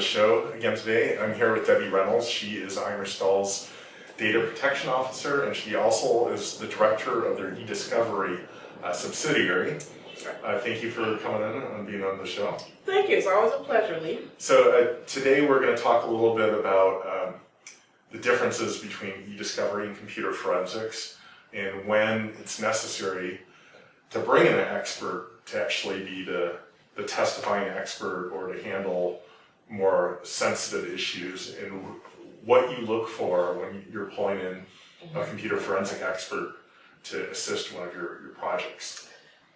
the show again today. I'm here with Debbie Reynolds. She is Eimer Stahl's Data Protection Officer, and she also is the Director of their eDiscovery uh, subsidiary. Uh, thank you for coming in and being on the show. Thank you. It's always a pleasure, Lee. So uh, today we're going to talk a little bit about um, the differences between eDiscovery and computer forensics and when it's necessary to bring in an expert to actually be the, the testifying expert or to handle more sensitive issues and what you look for when you're pulling in a computer forensic expert to assist one of your, your projects.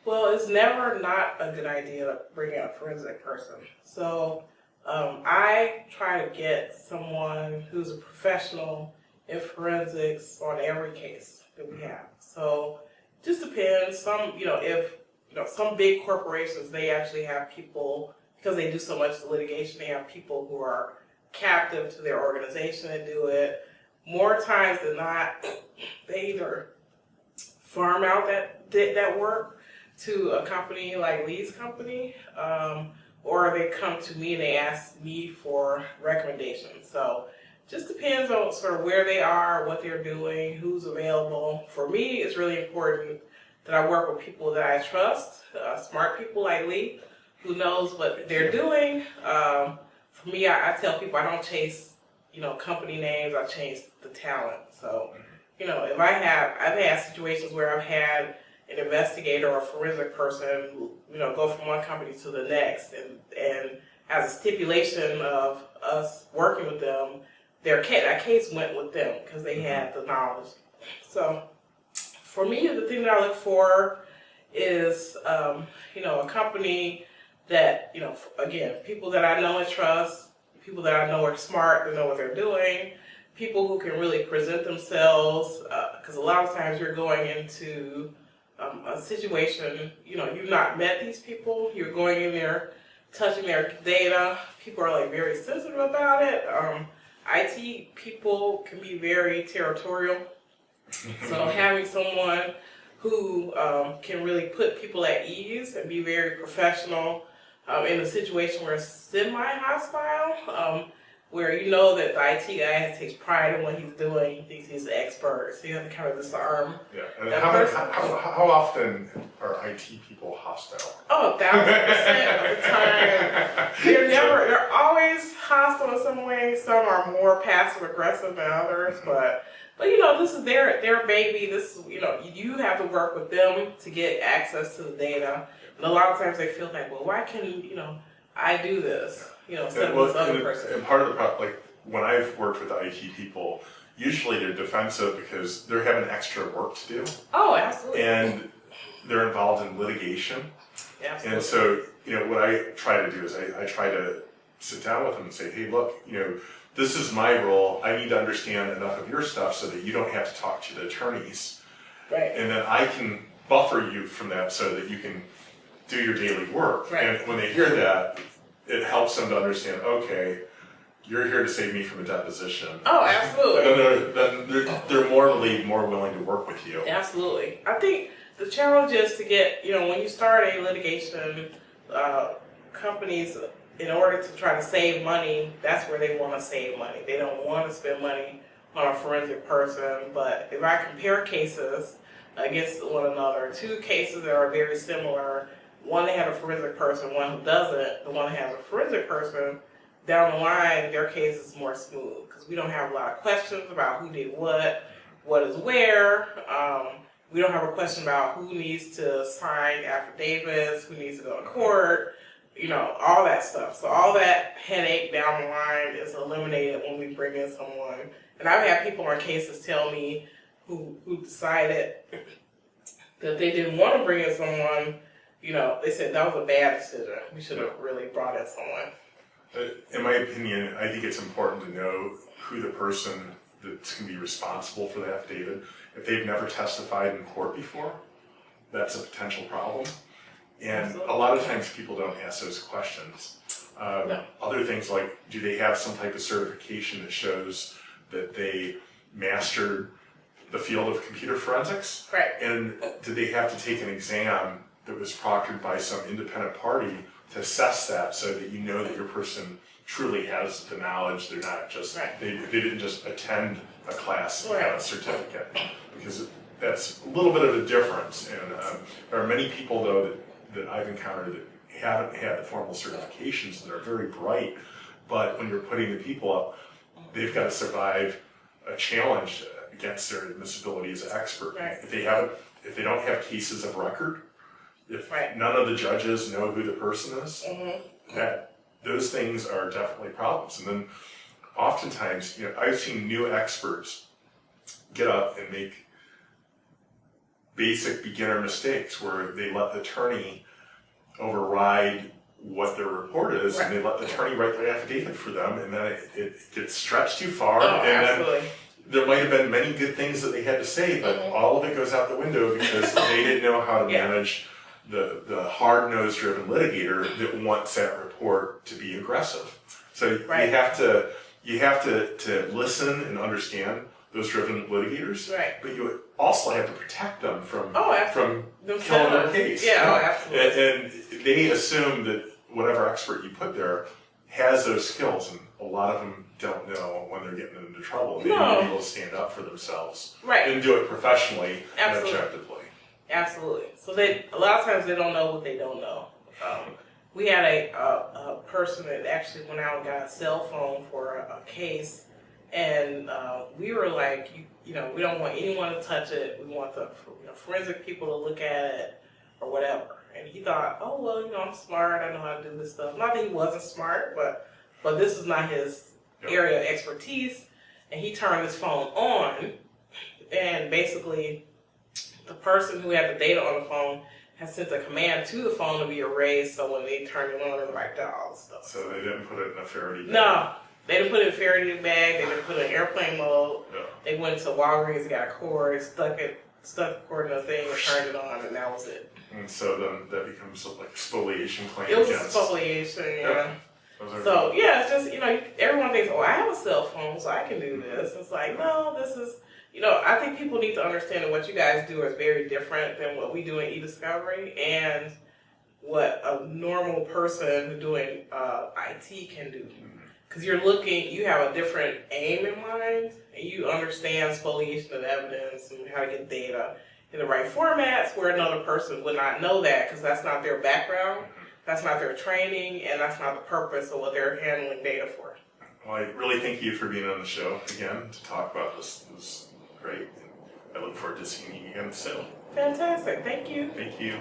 Well, it's never not a good idea to bring in a forensic person. So um, I try to get someone who's a professional in forensics on every case that we have. So just depends. Some, you know, if you know some big corporations, they actually have people because they do so much litigation. They have people who are captive to their organization and do it. More times than not, they either farm out that that work to a company like Lee's company, um, or they come to me and they ask me for recommendations. So just depends on sort of where they are, what they're doing, who's available. For me, it's really important that I work with people that I trust, uh, smart people like Lee, who knows what they're doing. Um, for me, I, I, tell people I don't chase, you know, company names. I chase the talent. So, you know, if I have, I've had situations where I've had an investigator or a forensic person, you know, go from one company to the next, and and as a stipulation of us working with them, their case, that case went with them because they had the knowledge. So for me, the thing that I look for is, um, you know, a company that, you know, again, people that I know and trust, people that I know are smart, that know what they're doing, people who can really present themselves, because uh, a lot of times you're going into um, a situation, you know, you've not met these people, you're going in there, touching their data, people are like very sensitive about it. Um, IT people can be very territorial. so having someone who um, can really put people at ease and be very professional um, in a situation where it's semi-hostile, um, where you know that the IT guy takes pride in what he's doing, he thinks he's an expert, so you have to kind of disarm yeah. And how, how, how, often are IT people hostile? Oh, thousand percent of the time. They're never, they're always hostile in some way. Some are more passive aggressive than others, mm-hmm. but but you know, this is their their baby. This is you know, you have to work with them to get access to the data. And a lot of times they feel like, well, why can you know I do this? You know, instead well, of this other and, person. And part of the problem, like when I've worked with IT people, usually they're defensive because they're having extra work to do. Oh, absolutely. And they're involved in litigation. Absolutely. And so, you know, what I try to do is I, I try to sit down with them and say, hey, look, you know, this is my role. I need to understand enough of your stuff so that you don't have to talk to the attorneys. Right. And then I can buffer you from that so that you can do your daily work. Right. And when they hear that, it helps them to understand, okay, you're here to save me from a deposition. Oh, absolutely. then they're, then they're, they're morally more willing to work with you. Absolutely. I think the challenge is to get, you know, when you start a litigation, uh, companies, in order to try to save money, that's where they want to save money. They don't want to spend money on a forensic person. But if I compare cases against one another, two cases that are very similar, one that has a forensic person, one who doesn't, the one that has a forensic person, down the line, their case is more smooth because we don't have a lot of questions about who did what, what is where. Um, we don't have a question about who needs to sign affidavits, who needs to go to court, you know, all that stuff. So all that headache down the line is eliminated when we bring in someone. And I've had people on cases tell me who, who decided that they didn't want to bring in someone, you know, they said that was a bad decision. We should have really brought in someone. In my opinion, I think it's important to know who the person that's going to be responsible for the affidavit. If they've never testified in court before, that's a potential problem. And Absolutely. a lot of times people don't ask those questions. Um, no. Other things like, do they have some type of certification that shows that they mastered the field of computer forensics? Right. And did they have to take an exam that was proctored by some independent party to assess that so that you know that your person truly has the knowledge. They're not just Right. they, they didn't just attend a class and have a certificate because that's a little bit of a difference. And um, there are many people though that, that I've encountered that haven't had the formal certifications that are very bright, but when you're putting the people up, they've got to survive a challenge against their admissibility as an expert. Right. If they haven't, if they don't have cases of record, if Right. none of the judges know who the person is, Mhm. that those things are definitely problems. And then oftentimes, you know, I've seen new experts get up and make basic beginner mistakes where they let the attorney override what their report is and they let the attorney write the affidavit for them and then it, it gets stretched too far Oh, and then absolutely. there might have been many good things that they had to say, but Mhm. all of it goes out the window because they didn't know how to Yeah. manage the, the hard-nosed driven litigator that wants that report to be aggressive. So Right. you have to you have to, to listen and understand those driven litigators, Right. but you also have to protect them from Oh, from Themselves. killing their case. Yeah, oh, absolutely. And, and they assume that whatever expert you put there has those skills, and a lot of them don't know when they're getting into trouble. They No. need to be able to stand up for themselves Right. and do it professionally and objectively. Absolutely. So they a lot of times they don't know what they don't know. Um, we had a, a, a person that actually went out and got a cell phone for a, a case, and uh, we were like, you, you know, we don't want anyone to touch it. We want the you know, forensic people to look at it or whatever. And he thought, oh well, you know, I'm smart. I know how to do this stuff. Not that he wasn't smart, but but this is not his area of expertise. And he turned his phone on, and basically the person who had the data on the phone has sent a command to the phone to be erased so when they turn it on it wiped out all the stuff. So they didn't put it in a Faraday. bag. No. They didn't put it in a Faraday bag, they didn't put it in airplane mode. They went to Walgreens, got a cord, stuck it stuck the cord in a thing and turned it on and that was it. And so then that becomes like spoliation claim It was against. spoliation, yeah. Yeah. So yeah, it's just you know everyone thinks, oh, I have a cell phone, so I can do this. It's like no, this is you know I think people need to understand that what you guys do is very different than what we do in e-discovery and what a normal person doing uh, IT can do. Because you're looking, you have a different aim in mind, and you understand spoliation of evidence and how to get data in the right formats, where another person would not know that because that's not their background. That's not their training, and that's not the purpose of what they're handling data for. Well, I really thank you for being on the show again to talk about this. It great. I look forward to seeing you again soon. Fantastic. Thank you. Thank you.